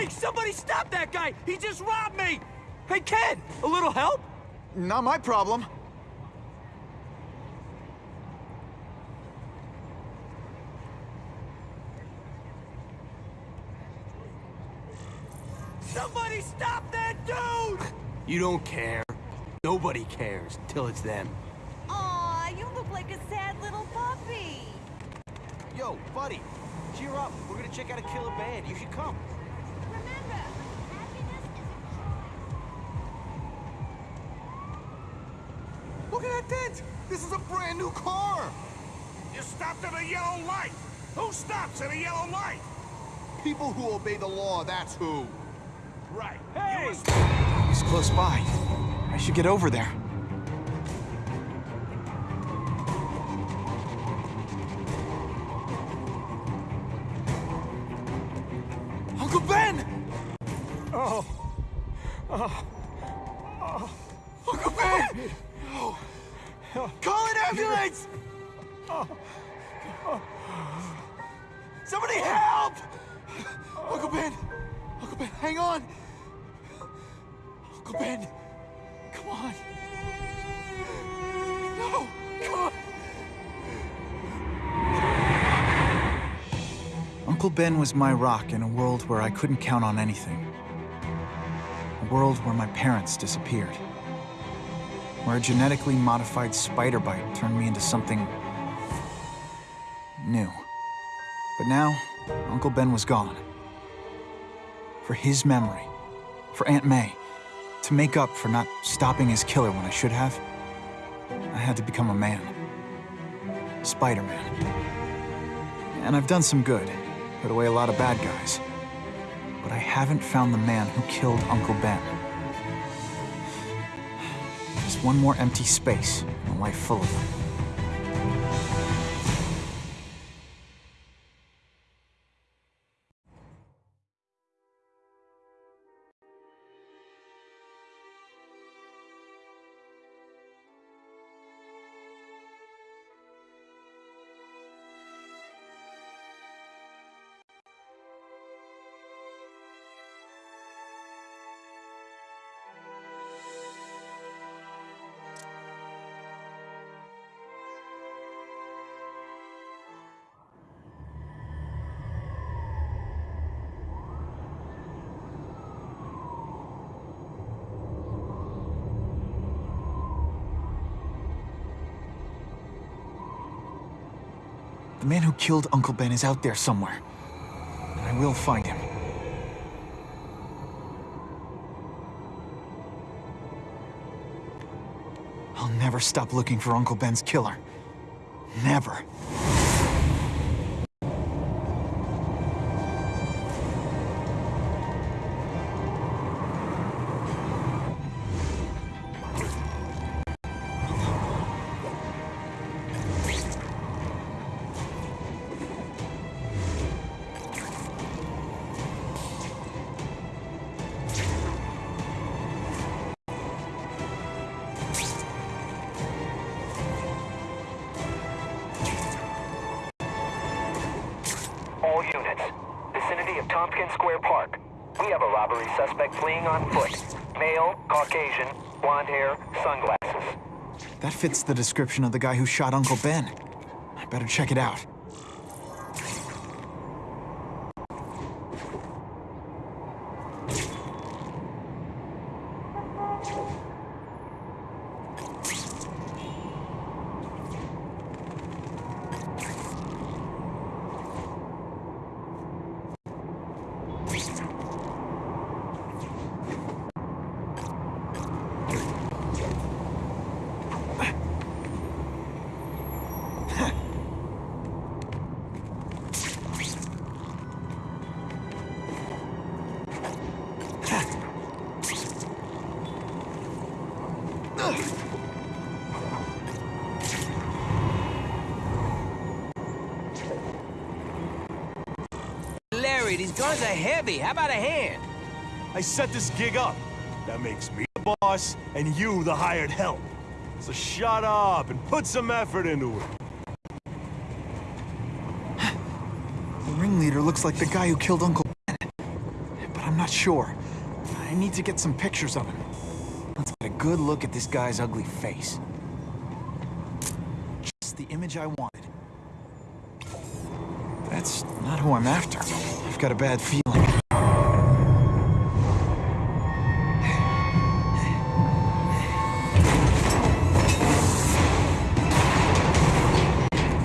Hey, somebody stop that guy! He just robbed me! Hey, kid, a little help? Not my problem. Somebody stop that dude! You don't care. Nobody cares till it's them. Aw, you look like a sad little puppy. Yo, buddy, cheer up. We're gonna check out a killer band. You should come. Remember, happiness is Look at that dent! This is a brand new car! You stopped at a yellow light! Who stops at a yellow light? People who obey the law, that's who. Right. Hey! You He's close by. I should get over there. Uncle Ben was my rock in a world where I couldn't count on anything. A world where my parents disappeared. Where a genetically modified spider bite turned me into something... new. But now, Uncle Ben was gone. For his memory, for Aunt May, to make up for not stopping his killer when I should have, I had to become a man. Spider-Man. And I've done some good, put away a lot of bad guys. But I haven't found the man who killed Uncle Ben. Just one more empty space in a life full of them. The man who killed Uncle Ben is out there somewhere. And I will find him. I'll never stop looking for Uncle Ben's killer. Never. Square Park. We have a robbery suspect fleeing on foot. Male, Caucasian, blonde hair, sunglasses. That fits the description of the guy who shot Uncle Ben. I better check it out. Guns are heavy. How about a hand? I set this gig up. That makes me the boss and you the hired help. So shut up and put some effort into it. The ringleader looks like the guy who killed Uncle Ben. But I'm not sure. I need to get some pictures of him. Let's get a good look at this guy's ugly face. Just the image I wanted. That's not who I'm after. I've got a bad feeling.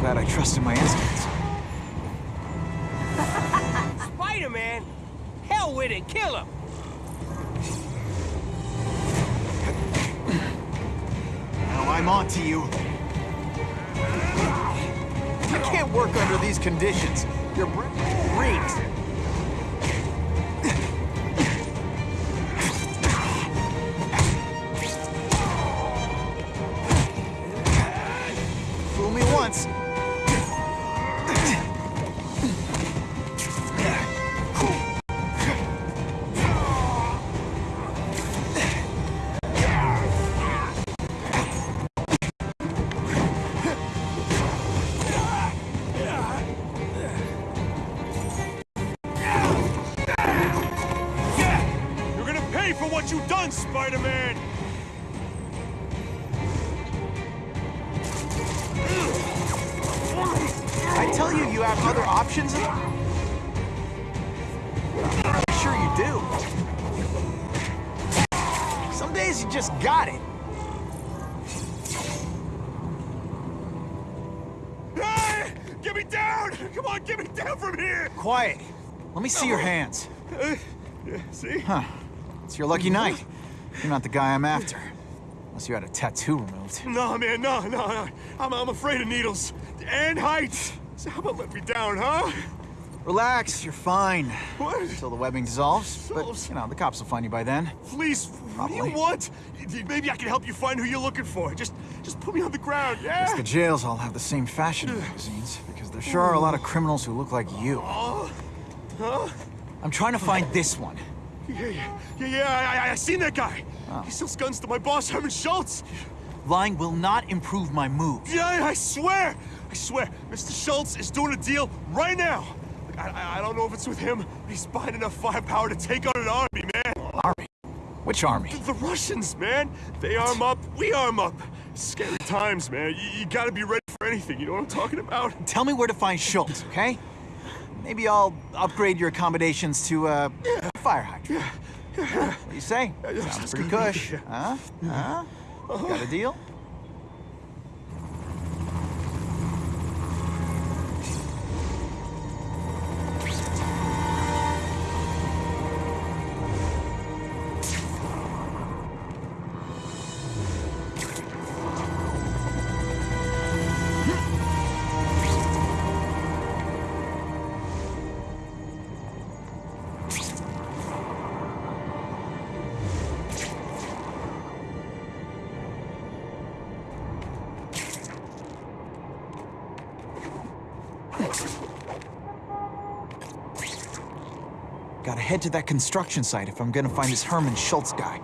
Glad I trusted my instincts. Spider-Man? Hell with it, kill him! Now I'm on to you. You can't work under these conditions. Your breath reeks. Pay for what you've done, Spider-Man! I tell you, you have other options. I'm sure you do. Some days you just got it. Hey! Get me down! Come on, get me down from here! Quiet. Let me see your hands. Uh, yeah, see? Huh. It's your lucky night. You're not the guy I'm after. Unless you had a tattoo removed. No, man, no, no, no. I'm, I'm afraid of needles. And heights. So how about let me down, huh? Relax, you're fine. What? Until the webbing dissolves. But, you know, the cops will find you by then. Please, what do you Probably. want? Maybe I can help you find who you're looking for. Just, just put me on the ground, Guess yeah? the jails all have the same fashion magazines, because there sure are a lot of criminals who look like you. Huh? I'm trying to find this one. Yeah, yeah, yeah, yeah, I, I, I seen that guy. Oh. He sells guns to my boss, Herman Schultz. Lying will not improve my moves. Yeah, I swear, I swear, Mr. Schultz is doing a deal right now. I, I, don't know if it's with him, but he's buying enough firepower to take on an army, man. Army? Which army? The Russians, man. They arm up, we arm up. Scary times, man. You, you gotta be ready for anything. You know what I'm talking about? Tell me where to find Schultz, okay? Maybe I'll upgrade your accommodations to uh, a fire hydrant. What do you say? yeah, Sounds pretty cush. Yeah. Huh? Huh? Got a deal? Gotta head to that construction site if I'm gonna find this Herman Schultz guy.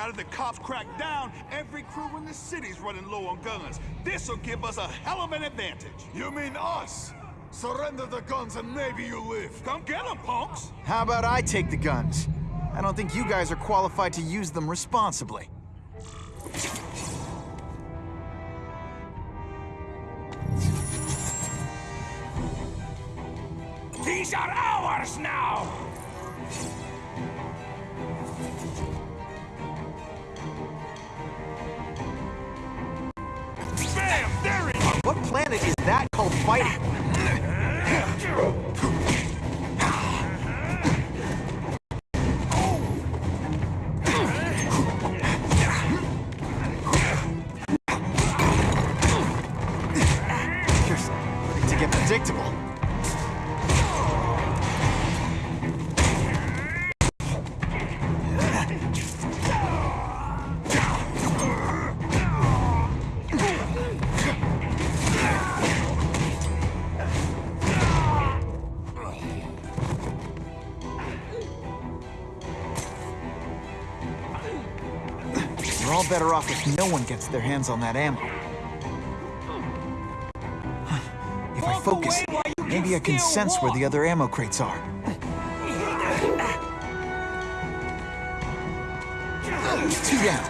Now that the cops crack down, every crew in the city's running low on guns. This'll give us a hell of an advantage. You mean us? Surrender the guns and maybe you live. Come get 'em, punks! How about I take the guns? I don't think you guys are qualified to use them responsibly. These are ours now! What planet is that called fighting? Better off if no one gets their hands on that ammo. If I focus, maybe I can sense where the other ammo crates are. Two down.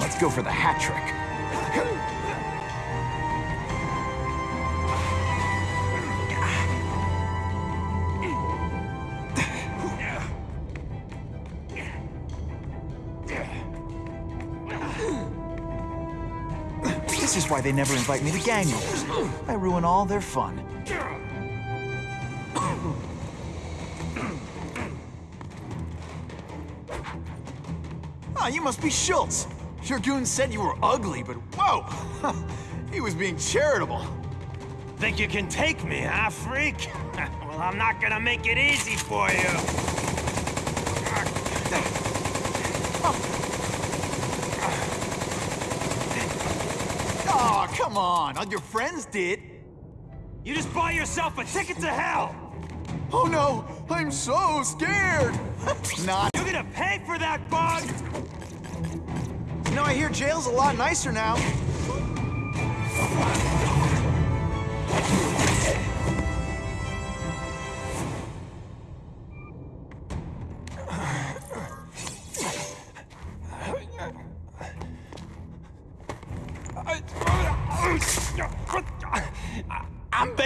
Let's go for the hat trick. This is why they never invite me to gang wars. I ruin all their fun. Ah, you must be Schultz. Your goon said you were ugly, but whoa! he was being charitable. Think you can take me, huh, freak? well, I'm not gonna make it easy for you. Oh, come on. All your friends did. You just buy yourself a ticket to hell! Oh no, I'm so scared. Not. You're gonna pay for that, bug! You know, I hear jail's a lot nicer now.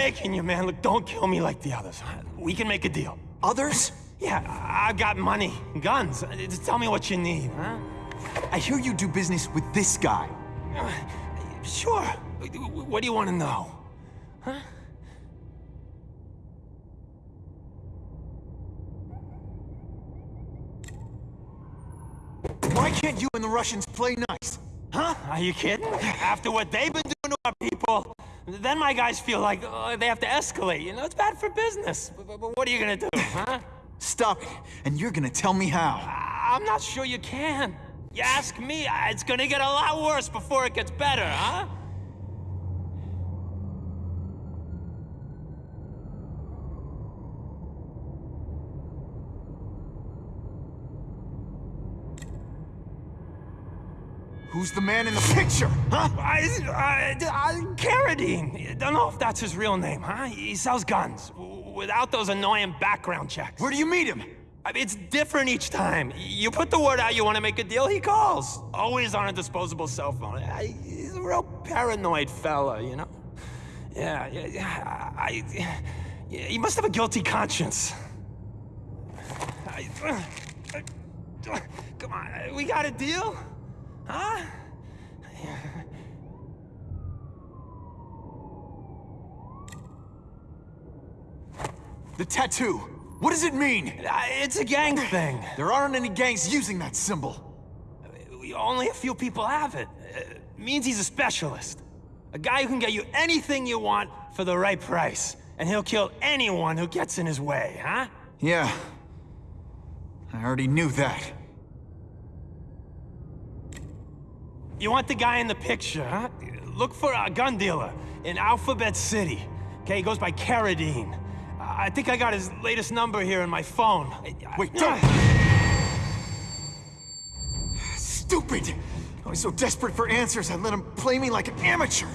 Begging you, man. Look, don't kill me like the others. We can make a deal. Others? Yeah, I've got money, guns. Just tell me what you need, huh? I hear you do business with this guy. Sure. What do you want to know? Huh? Why can't you and the Russians play nice? Huh? Are you kidding? After what they've been doing to our people, then my guys feel like uh, they have to escalate. You know, it's bad for business. But, but- what are you gonna do, huh? Stop it, and you're gonna tell me how. I'm not sure you can. You ask me, it's gonna get a lot worse before it gets better, huh? Who's the man in the picture, huh? I, I, I, Carradine. Don't know if that's his real name, huh? He sells guns without those annoying background checks. Where do you meet him? I mean, it's different each time. You put the word out, you want to make a deal, he calls. Always on a disposable cell phone. I, he's a real paranoid fella, you know? Yeah, yeah, yeah. I, yeah, he must have a guilty conscience. I, uh, uh, come on, we got a deal? Huh? The tattoo. What does it mean? Uh, It's a gang thing. There aren't any gangs using that symbol. Only a few people have it. It means he's a specialist. A guy who can get you anything you want for the right price. And he'll kill anyone who gets in his way, huh? Yeah. I already knew that. You want the guy in the picture, huh? Look for a gun dealer in Alphabet City. Okay, he goes by Carradine. I think I got his latest number here in my phone. Wait, don't- Stupid! I was so desperate for answers, I let him play me like an amateur.